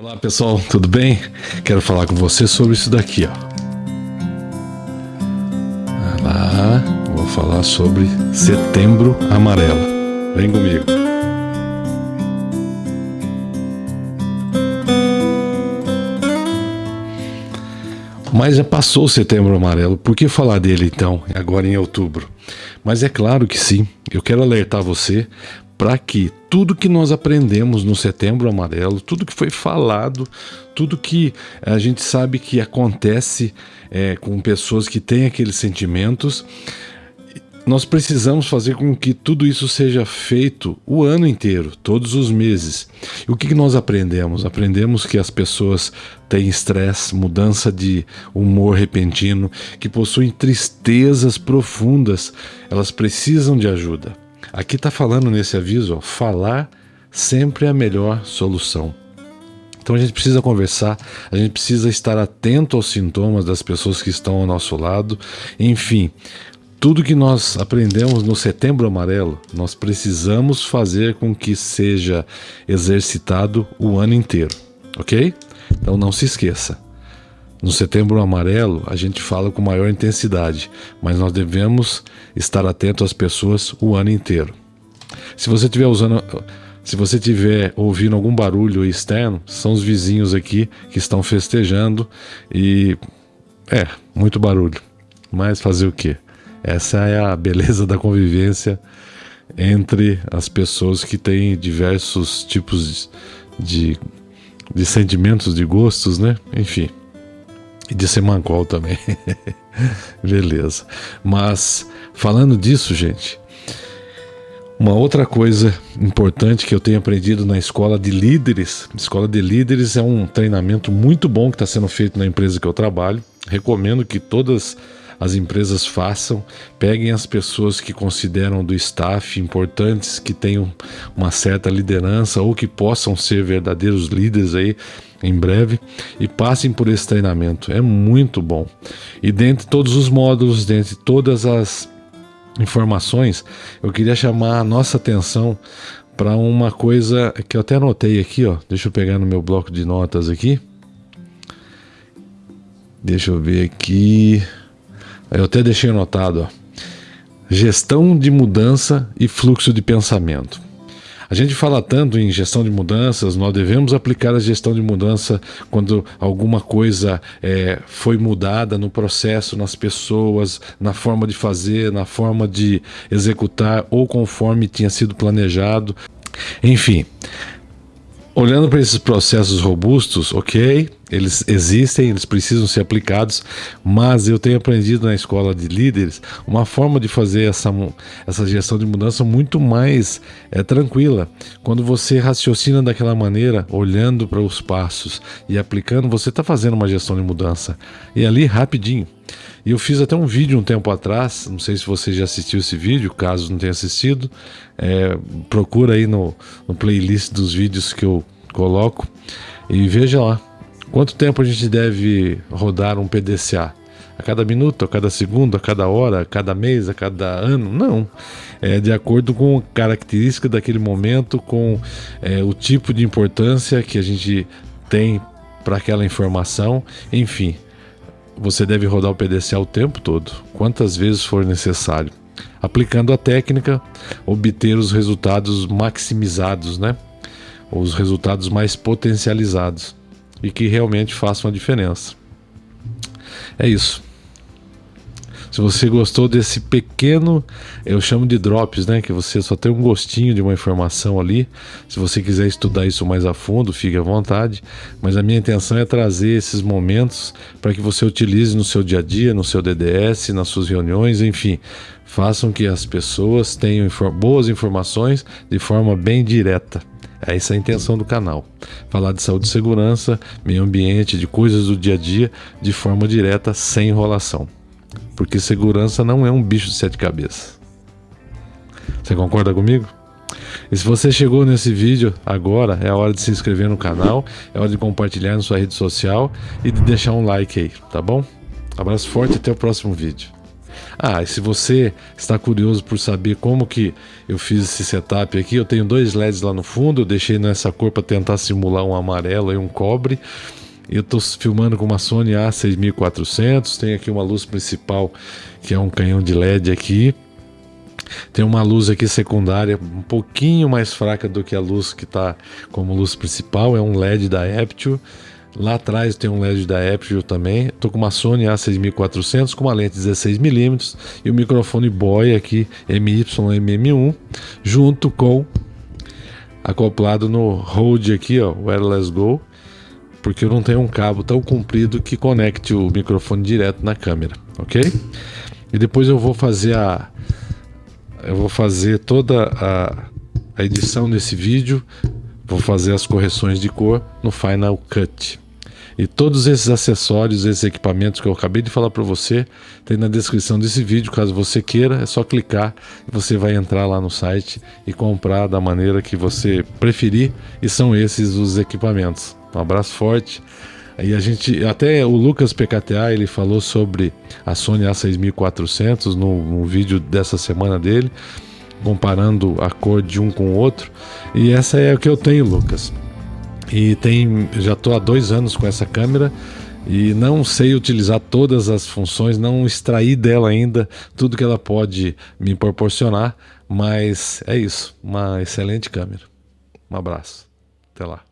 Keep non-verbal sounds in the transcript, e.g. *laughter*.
Olá pessoal, tudo bem? Quero falar com você sobre isso daqui, ó. Lá, vou falar sobre Setembro Amarelo. Vem comigo. Mas já passou o Setembro Amarelo, por que falar dele então, agora em outubro? Mas é claro que sim, eu quero alertar você para que tudo que nós aprendemos no Setembro Amarelo, tudo que foi falado, tudo que a gente sabe que acontece é, com pessoas que têm aqueles sentimentos, nós precisamos fazer com que tudo isso seja feito o ano inteiro, todos os meses. E o que, nós aprendemos? Aprendemos que as pessoas têm estresse, mudança de humor repentino, que possuem tristezas profundas, elas precisam de ajuda. Aqui está falando nesse aviso, ó, falar sempre é a melhor solução. Então a gente precisa conversar, a gente precisa estar atento aos sintomas das pessoas que estão ao nosso lado. Enfim, tudo que nós aprendemos no Setembro Amarelo, nós precisamos fazer com que seja exercitado o ano inteiro, ok? Então não se esqueça. No Setembro Amarelo, a gente fala com maior intensidade, mas nós devemos estar atento às pessoas o ano inteiro. Se você estiver usando, se você estiver ouvindo algum barulho externo, são os vizinhos aqui que estão festejando e é muito barulho. Mas fazer o que? Essa é a beleza da convivência entre as pessoas que têm diversos tipos de, de sentimentos, de gostos, né? Enfim. E de Semancol também. *laughs* Beleza. Mas falando disso, gente, uma outra coisa importante que eu tenho aprendido na escola de líderes, escola de líderes é um treinamento muito bom que está sendo feito na empresa que eu trabalho. Recomendo que todas as empresas façam, peguem as pessoas que consideram do staff importantes, que tenham uma certa liderança ou que possam ser verdadeiros líderes aí em breve e passem por esse treinamento. É muito bom. E dentre todos os módulos, dentre todas as informações, eu queria chamar a nossa atenção para uma coisa que eu até anotei aqui, ó. Deixa eu pegar no meu bloco de notas aqui. Deixa eu ver aqui. Eu até deixei anotado, ó. Gestão de mudança e fluxo de pensamento. A gente fala tanto em gestão de mudanças, nós devemos aplicar a gestão de mudança quando alguma coisa é, foi mudada no processo, nas pessoas, na forma de fazer, na forma de executar ou conforme tinha sido planejado. Enfim, olhando para esses processos robustos, ok, eles existem, eles precisam ser aplicados, mas eu tenho aprendido na escola de líderes uma forma de fazer essa, essa gestão de mudança muito mais é, tranquila. Quando você raciocina daquela maneira, olhando para os passos e aplicando, você está fazendo uma gestão de mudança. E ali rapidinho. E eu fiz até um vídeo um tempo atrás, não sei se você já assistiu esse vídeo, caso não tenha assistido, é, procura aí no, no playlist dos vídeos que eu coloco e veja lá Quanto tempo a gente deve rodar um PDCA? A cada minuto, a cada segundo, a cada hora, a cada mês, a cada ano? Não. É de acordo com a característica daquele momento, com é, o tipo de importância que a gente tem para aquela informação. Enfim, você deve rodar o PDCA o tempo todo, quantas vezes for necessário. Aplicando a técnica, obter os resultados maximizados, né? Os resultados mais potencializados e que realmente façam a diferença. É isso. Se você gostou desse pequeno, eu chamo de drops, né? Que você só tem um gostinho de uma informação ali. Se você quiser estudar isso mais a fundo, fique à vontade. Mas a minha intenção é trazer esses momentos para que você utilize no seu dia a dia, no seu DDS, nas suas reuniões, enfim. Façam que as pessoas tenham boas informações de forma bem direta. É essa a intenção do canal. Falar de saúde e segurança, meio ambiente, de coisas do dia a dia, de forma direta, sem enrolação. Porque segurança não é um bicho de sete cabeças. Você concorda comigo? E se você chegou nesse vídeo agora, é a hora de se inscrever no canal, é hora de compartilhar na sua rede social e de deixar um like aí, tá bom? Abraço forte e até o próximo vídeo. Ah, e se você está curioso por saber como que eu fiz esse setup aqui, eu tenho dois LEDs lá no fundo, eu deixei nessa cor para tentar simular um amarelo e um cobre. Eu estou filmando com uma Sony A6400, tem aqui uma luz principal que é um canhão de LED aqui. Tem uma luz aqui secundária um pouquinho mais fraca do que a luz que está como luz principal, é um LED da Aptio. Lá atrás tem um LED da Apple também. Estou com uma Sony A6400 com uma lente 16mm e o microfone Boy aqui MY-MM1 junto com acoplado no Rode aqui, ó, Wireless Go, porque eu não tenho um cabo tão comprido que conecte o microfone direto na câmera, ok? E depois eu vou fazer a eu vou fazer toda a, a edição desse vídeo, vou fazer as correções de cor no Final Cut. E todos esses acessórios, esses equipamentos que eu acabei de falar para você, tem na descrição desse vídeo. Caso você queira, é só clicar e você vai entrar lá no site e comprar da maneira que você preferir. E são esses os equipamentos. Um abraço forte. E a gente, até o Lucas PKTA, ele falou sobre a Sony A6400 no, no vídeo dessa semana dele, comparando a cor de um com o outro. E essa é o que eu tenho, Lucas. E tem, já estou há dois anos com essa câmera e não sei utilizar todas as funções, não extrair dela ainda tudo que ela pode me proporcionar, mas é isso, uma excelente câmera. Um abraço, até lá.